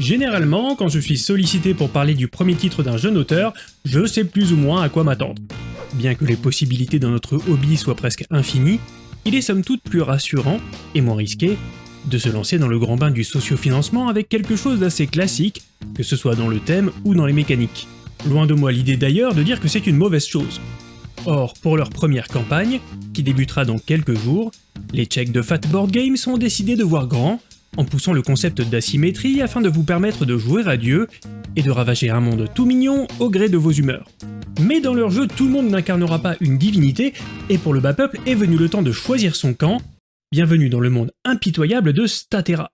Généralement, quand je suis sollicité pour parler du premier titre d'un jeune auteur, je sais plus ou moins à quoi m'attendre. Bien que les possibilités dans notre hobby soient presque infinies, il est somme toute plus rassurant, et moins risqué, de se lancer dans le grand bain du sociofinancement avec quelque chose d'assez classique, que ce soit dans le thème ou dans les mécaniques. Loin de moi l'idée d'ailleurs de dire que c'est une mauvaise chose. Or, pour leur première campagne, qui débutera dans quelques jours, les Tchèques de Fatboard Games ont décidé de voir grand en poussant le concept d'asymétrie afin de vous permettre de jouer à Dieu et de ravager un monde tout mignon au gré de vos humeurs. Mais dans leur jeu, tout le monde n'incarnera pas une divinité, et pour le bas peuple est venu le temps de choisir son camp. Bienvenue dans le monde impitoyable de Statera.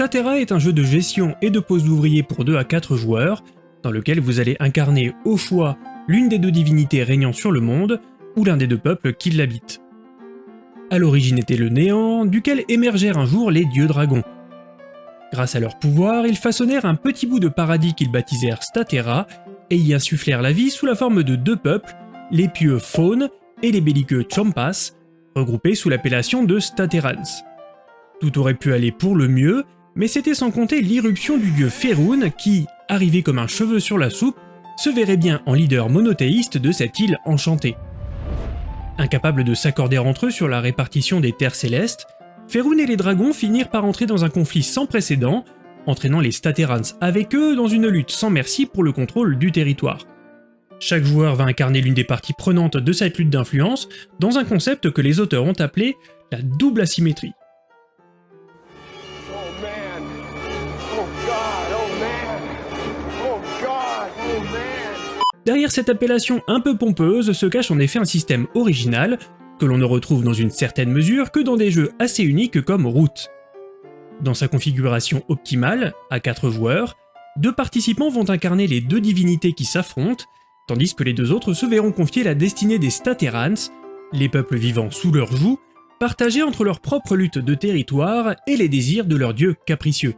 Statera est un jeu de gestion et de pose d'ouvriers pour 2 à 4 joueurs, dans lequel vous allez incarner au choix l'une des deux divinités régnant sur le monde, ou l'un des deux peuples qui l'habitent. À l'origine était le néant, duquel émergèrent un jour les dieux dragons. Grâce à leur pouvoir, ils façonnèrent un petit bout de paradis qu'ils baptisèrent Statera, et y insufflèrent la vie sous la forme de deux peuples, les pieux Faune et les belliqueux Champas, regroupés sous l'appellation de Staterans. Tout aurait pu aller pour le mieux, mais c'était sans compter l'irruption du dieu Féroun qui, arrivé comme un cheveu sur la soupe, se verrait bien en leader monothéiste de cette île enchantée. Incapables de s'accorder entre eux sur la répartition des terres célestes, Féroun et les dragons finirent par entrer dans un conflit sans précédent, entraînant les Staterans avec eux dans une lutte sans merci pour le contrôle du territoire. Chaque joueur va incarner l'une des parties prenantes de cette lutte d'influence dans un concept que les auteurs ont appelé la double asymétrie. Derrière cette appellation un peu pompeuse se cache en effet un système original, que l'on ne retrouve dans une certaine mesure que dans des jeux assez uniques comme Root. Dans sa configuration optimale, à 4 joueurs, deux participants vont incarner les deux divinités qui s'affrontent, tandis que les deux autres se verront confier la destinée des Staterans, les peuples vivant sous leur joug, partagés entre leur propre lutte de territoire et les désirs de leurs dieux capricieux.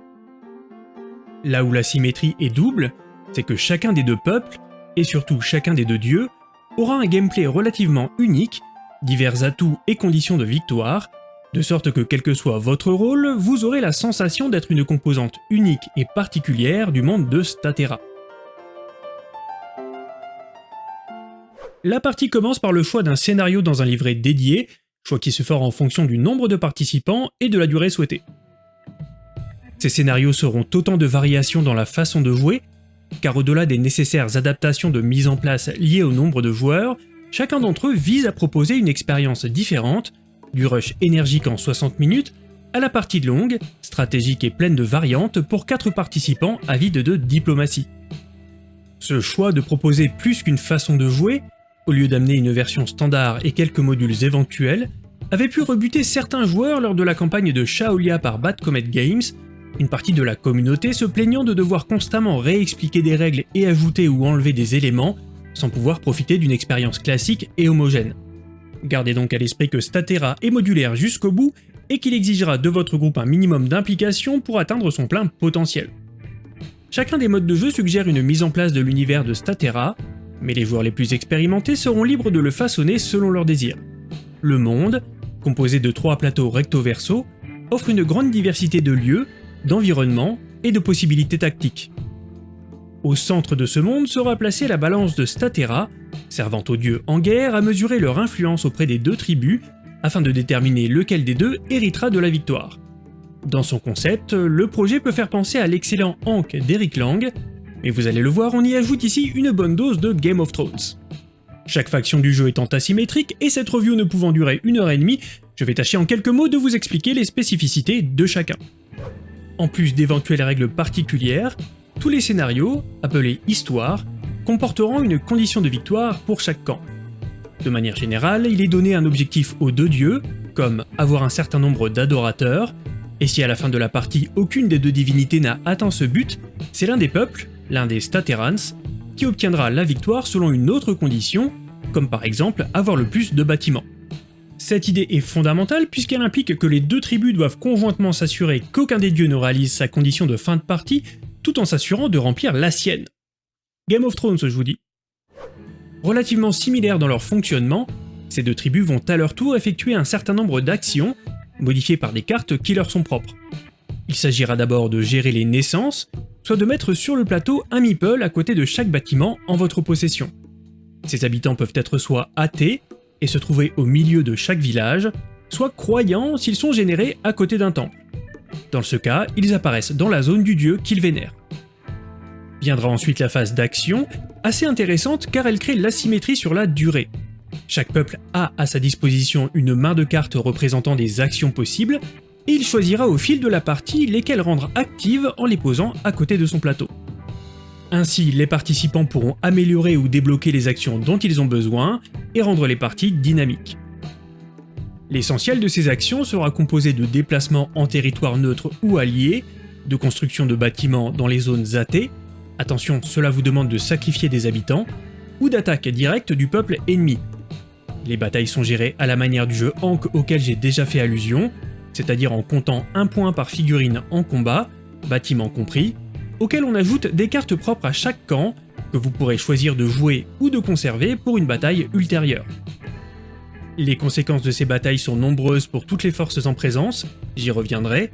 Là où la symétrie est double, c'est que chacun des deux peuples et surtout chacun des deux dieux, aura un gameplay relativement unique, divers atouts et conditions de victoire, de sorte que quel que soit votre rôle, vous aurez la sensation d'être une composante unique et particulière du monde de Statera. La partie commence par le choix d'un scénario dans un livret dédié, choix qui se fera en fonction du nombre de participants et de la durée souhaitée. Ces scénarios seront autant de variations dans la façon de jouer, car au-delà des nécessaires adaptations de mise en place liées au nombre de joueurs, chacun d'entre eux vise à proposer une expérience différente, du rush énergique en 60 minutes à la partie longue, stratégique et pleine de variantes pour 4 participants avides de diplomatie. Ce choix de proposer plus qu'une façon de jouer, au lieu d'amener une version standard et quelques modules éventuels, avait pu rebuter certains joueurs lors de la campagne de Shaolia par Bad Comet Games, une partie de la communauté se plaignant de devoir constamment réexpliquer des règles et ajouter ou enlever des éléments, sans pouvoir profiter d'une expérience classique et homogène. Gardez donc à l'esprit que Statera est modulaire jusqu'au bout et qu'il exigera de votre groupe un minimum d'implication pour atteindre son plein potentiel. Chacun des modes de jeu suggère une mise en place de l'univers de Statera, mais les joueurs les plus expérimentés seront libres de le façonner selon leurs désirs. Le monde, composé de trois plateaux recto-verso, offre une grande diversité de lieux, d'environnement et de possibilités tactiques. Au centre de ce monde sera placée la balance de Statera, servant aux dieux en guerre à mesurer leur influence auprès des deux tribus afin de déterminer lequel des deux héritera de la victoire. Dans son concept, le projet peut faire penser à l'excellent Hank d'Eric Lang, mais vous allez le voir, on y ajoute ici une bonne dose de Game of Thrones. Chaque faction du jeu étant asymétrique et cette review ne pouvant durer une heure et demie, je vais tâcher en quelques mots de vous expliquer les spécificités de chacun. En plus d'éventuelles règles particulières, tous les scénarios, appelés histoires, comporteront une condition de victoire pour chaque camp. De manière générale, il est donné un objectif aux deux dieux, comme avoir un certain nombre d'adorateurs, et si à la fin de la partie aucune des deux divinités n'a atteint ce but, c'est l'un des peuples, l'un des Staterans, qui obtiendra la victoire selon une autre condition, comme par exemple avoir le plus de bâtiments. Cette idée est fondamentale puisqu'elle implique que les deux tribus doivent conjointement s'assurer qu'aucun des dieux ne réalise sa condition de fin de partie, tout en s'assurant de remplir la sienne. Game of Thrones je vous dis. Relativement similaires dans leur fonctionnement, ces deux tribus vont à leur tour effectuer un certain nombre d'actions, modifiées par des cartes qui leur sont propres. Il s'agira d'abord de gérer les naissances, soit de mettre sur le plateau un meeple à côté de chaque bâtiment en votre possession. Ces habitants peuvent être soit athées se trouver au milieu de chaque village, soit croyants s'ils sont générés à côté d'un temple. Dans ce cas, ils apparaissent dans la zone du dieu qu'ils vénèrent. Viendra ensuite la phase d'action, assez intéressante car elle crée l'asymétrie sur la durée. Chaque peuple a à sa disposition une main de cartes représentant des actions possibles, et il choisira au fil de la partie lesquelles rendre actives en les posant à côté de son plateau. Ainsi, les participants pourront améliorer ou débloquer les actions dont ils ont besoin et rendre les parties dynamiques. L'essentiel de ces actions sera composé de déplacements en territoire neutre ou allié, de construction de bâtiments dans les zones athées, attention cela vous demande de sacrifier des habitants, ou d'attaque directe du peuple ennemi. Les batailles sont gérées à la manière du jeu Ankh auquel j'ai déjà fait allusion, c'est-à-dire en comptant un point par figurine en combat, bâtiment compris, auquel on ajoute des cartes propres à chaque camp, que vous pourrez choisir de jouer ou de conserver pour une bataille ultérieure. Les conséquences de ces batailles sont nombreuses pour toutes les forces en présence, j'y reviendrai.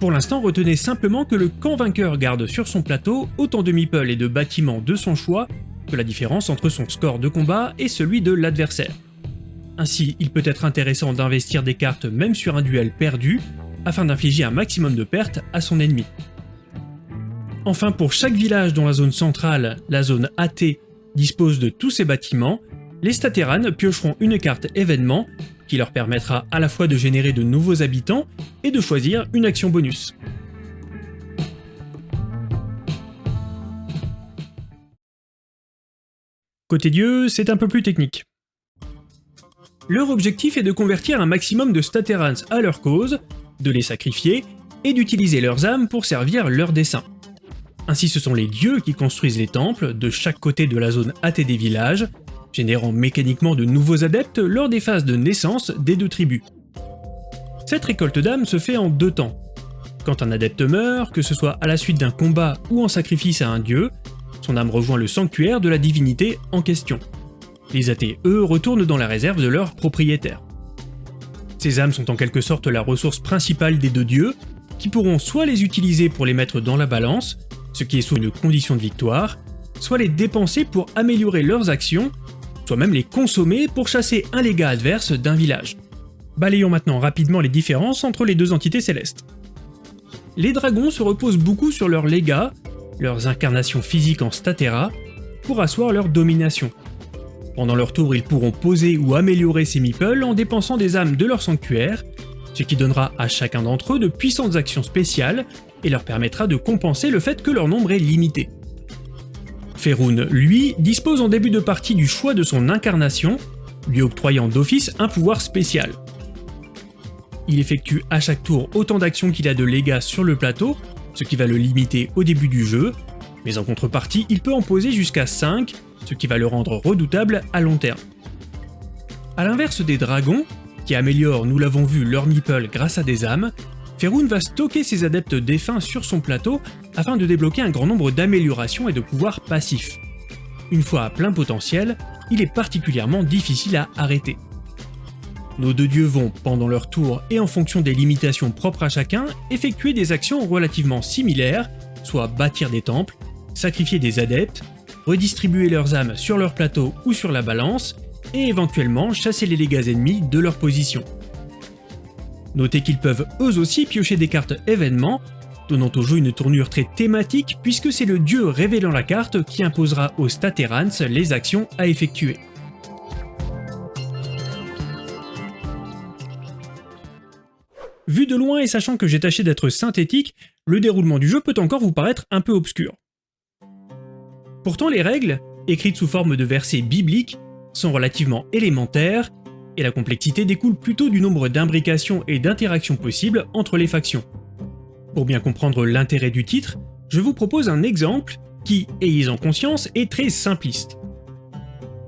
Pour l'instant, retenez simplement que le camp vainqueur garde sur son plateau autant de meeples et de bâtiments de son choix que la différence entre son score de combat et celui de l'adversaire. Ainsi, il peut être intéressant d'investir des cartes même sur un duel perdu, afin d'infliger un maximum de pertes à son ennemi. Enfin, pour chaque village dont la zone centrale, la zone AT, dispose de tous ses bâtiments, les Stateranes piocheront une carte événement qui leur permettra à la fois de générer de nouveaux habitants et de choisir une action bonus. Côté dieu, c'est un peu plus technique. Leur objectif est de convertir un maximum de Staterans à leur cause, de les sacrifier, et d'utiliser leurs âmes pour servir leurs desseins. Ainsi ce sont les dieux qui construisent les temples de chaque côté de la zone AT des villages, générant mécaniquement de nouveaux adeptes lors des phases de naissance des deux tribus. Cette récolte d'âmes se fait en deux temps. Quand un adepte meurt, que ce soit à la suite d'un combat ou en sacrifice à un dieu, son âme rejoint le sanctuaire de la divinité en question. Les athées, eux, retournent dans la réserve de leur propriétaire. Ces âmes sont en quelque sorte la ressource principale des deux dieux, qui pourront soit les utiliser pour les mettre dans la balance, ce qui est sous une condition de victoire, soit les dépenser pour améliorer leurs actions soit même les consommer pour chasser un légat adverse d'un village. Balayons maintenant rapidement les différences entre les deux entités célestes. Les dragons se reposent beaucoup sur leurs légats, leurs incarnations physiques en statera, pour asseoir leur domination. Pendant leur tour, ils pourront poser ou améliorer ces meeples en dépensant des âmes de leur sanctuaire, ce qui donnera à chacun d'entre eux de puissantes actions spéciales et leur permettra de compenser le fait que leur nombre est limité. Feroun, lui, dispose en début de partie du choix de son incarnation, lui octroyant d'office un pouvoir spécial. Il effectue à chaque tour autant d'actions qu'il a de légats sur le plateau, ce qui va le limiter au début du jeu, mais en contrepartie, il peut en poser jusqu'à 5, ce qui va le rendre redoutable à long terme. A l'inverse des dragons, qui améliorent, nous l'avons vu, leur meeple grâce à des âmes, Feroun va stocker ses adeptes défunts sur son plateau afin de débloquer un grand nombre d'améliorations et de pouvoirs passifs. Une fois à plein potentiel, il est particulièrement difficile à arrêter. Nos deux dieux vont, pendant leur tour et en fonction des limitations propres à chacun, effectuer des actions relativement similaires, soit bâtir des temples, sacrifier des adeptes, redistribuer leurs âmes sur leur plateau ou sur la balance, et éventuellement chasser les dégâts ennemis de leur position. Notez qu'ils peuvent eux aussi piocher des cartes événements donnant au jeu une tournure très thématique puisque c'est le dieu révélant la carte qui imposera aux Staterans les actions à effectuer. Vu de loin et sachant que j'ai tâché d'être synthétique, le déroulement du jeu peut encore vous paraître un peu obscur. Pourtant les règles, écrites sous forme de versets bibliques, sont relativement élémentaires, et la complexité découle plutôt du nombre d'imbrications et d'interactions possibles entre les factions. Pour bien comprendre l'intérêt du titre, je vous propose un exemple qui, ayez-en conscience, est très simpliste.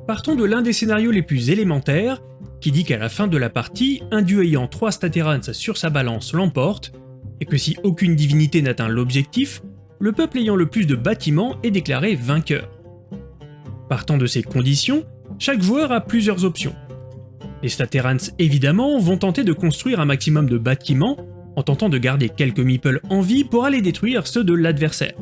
Partons de l'un des scénarios les plus élémentaires, qui dit qu'à la fin de la partie, un dieu ayant 3 Staterans sur sa balance l'emporte, et que si aucune divinité n'atteint l'objectif, le peuple ayant le plus de bâtiments est déclaré vainqueur. Partant de ces conditions, chaque joueur a plusieurs options. Les Staterans évidemment vont tenter de construire un maximum de bâtiments en tentant de garder quelques meeples en vie pour aller détruire ceux de l'adversaire.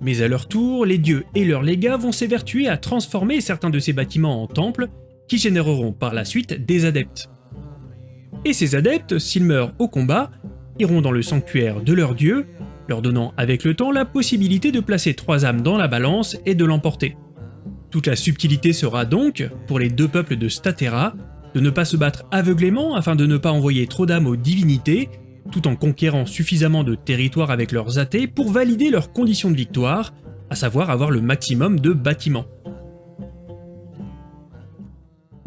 Mais à leur tour, les dieux et leurs légats vont s'évertuer à transformer certains de ces bâtiments en temples qui généreront par la suite des adeptes. Et ces adeptes, s'ils meurent au combat, iront dans le sanctuaire de leur dieu, leur donnant avec le temps la possibilité de placer trois âmes dans la balance et de l'emporter. Toute la subtilité sera donc, pour les deux peuples de Statera, de ne pas se battre aveuglément afin de ne pas envoyer trop d'âmes aux divinités, tout en conquérant suffisamment de territoire avec leurs athées pour valider leurs conditions de victoire, à savoir avoir le maximum de bâtiments.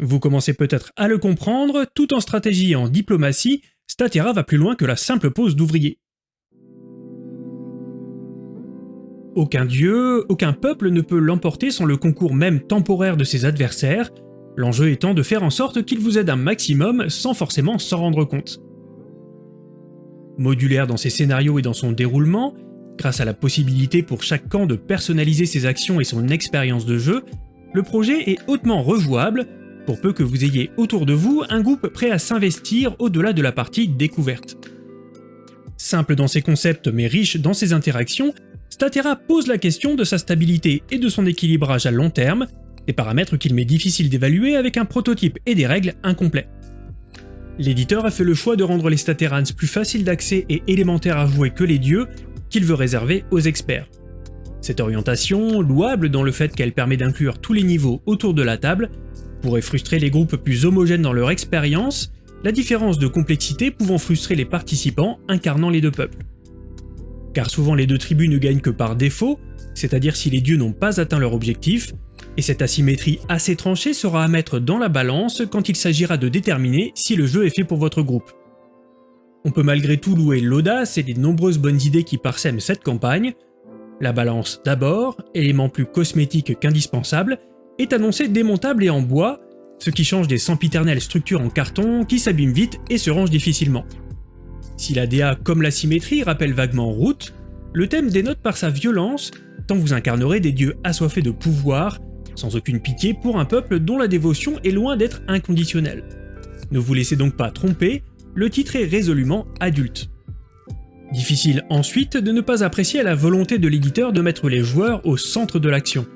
Vous commencez peut-être à le comprendre, tout en stratégie et en diplomatie, Statera va plus loin que la simple pose d'ouvrier. Aucun dieu, aucun peuple ne peut l'emporter sans le concours même temporaire de ses adversaires, l'enjeu étant de faire en sorte qu'il vous aide un maximum sans forcément s'en rendre compte. Modulaire dans ses scénarios et dans son déroulement, grâce à la possibilité pour chaque camp de personnaliser ses actions et son expérience de jeu, le projet est hautement rejouable, pour peu que vous ayez autour de vous un groupe prêt à s'investir au-delà de la partie découverte. Simple dans ses concepts mais riche dans ses interactions, Statera pose la question de sa stabilité et de son équilibrage à long terme, des paramètres qu'il m'est difficile d'évaluer avec un prototype et des règles incomplets. L'éditeur a fait le choix de rendre les Staterans plus faciles d'accès et élémentaires à jouer que les dieux, qu'il veut réserver aux experts. Cette orientation, louable dans le fait qu'elle permet d'inclure tous les niveaux autour de la table, pourrait frustrer les groupes plus homogènes dans leur expérience, la différence de complexité pouvant frustrer les participants incarnant les deux peuples car souvent les deux tribus ne gagnent que par défaut, c'est-à-dire si les dieux n'ont pas atteint leur objectif, et cette asymétrie assez tranchée sera à mettre dans la balance quand il s'agira de déterminer si le jeu est fait pour votre groupe. On peut malgré tout louer l'audace et les nombreuses bonnes idées qui parsèment cette campagne. La balance d'abord, élément plus cosmétique qu'indispensable, est annoncée démontable et en bois, ce qui change des sempiternelles structures en carton qui s'abîment vite et se rangent difficilement. Si la DA comme la symétrie rappelle vaguement Route, le thème dénote par sa violence, tant vous incarnerez des dieux assoiffés de pouvoir, sans aucune pitié pour un peuple dont la dévotion est loin d'être inconditionnelle. Ne vous laissez donc pas tromper, le titre est résolument adulte. Difficile ensuite de ne pas apprécier la volonté de l'éditeur de mettre les joueurs au centre de l'action.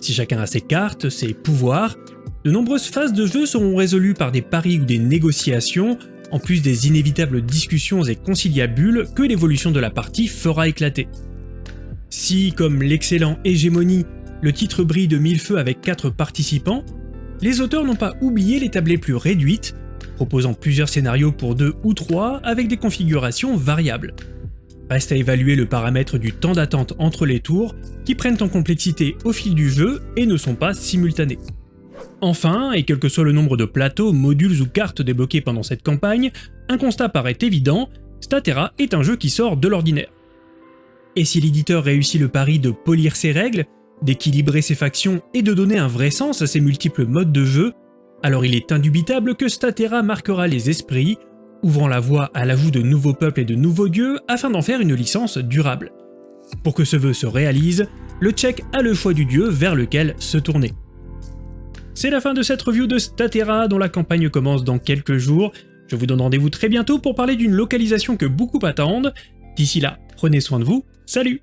Si chacun a ses cartes, ses pouvoirs, de nombreuses phases de jeu seront résolues par des paris ou des négociations en plus des inévitables discussions et conciliabules que l'évolution de la partie fera éclater. Si, comme l'excellent Hégémonie, le titre brille de mille feux avec 4 participants, les auteurs n'ont pas oublié les tablées plus réduites, proposant plusieurs scénarios pour 2 ou 3 avec des configurations variables. Reste à évaluer le paramètre du temps d'attente entre les tours, qui prennent en complexité au fil du jeu et ne sont pas simultanés. Enfin, et quel que soit le nombre de plateaux, modules ou cartes débloqués pendant cette campagne, un constat paraît évident, Statera est un jeu qui sort de l'ordinaire. Et si l'éditeur réussit le pari de polir ses règles, d'équilibrer ses factions et de donner un vrai sens à ses multiples modes de jeu, alors il est indubitable que Statera marquera les esprits, ouvrant la voie à l'ajout de nouveaux peuples et de nouveaux dieux afin d'en faire une licence durable. Pour que ce vœu se réalise, le Tchèque a le choix du dieu vers lequel se tourner. C'est la fin de cette review de Statera dont la campagne commence dans quelques jours. Je vous donne rendez-vous très bientôt pour parler d'une localisation que beaucoup attendent. D'ici là, prenez soin de vous, salut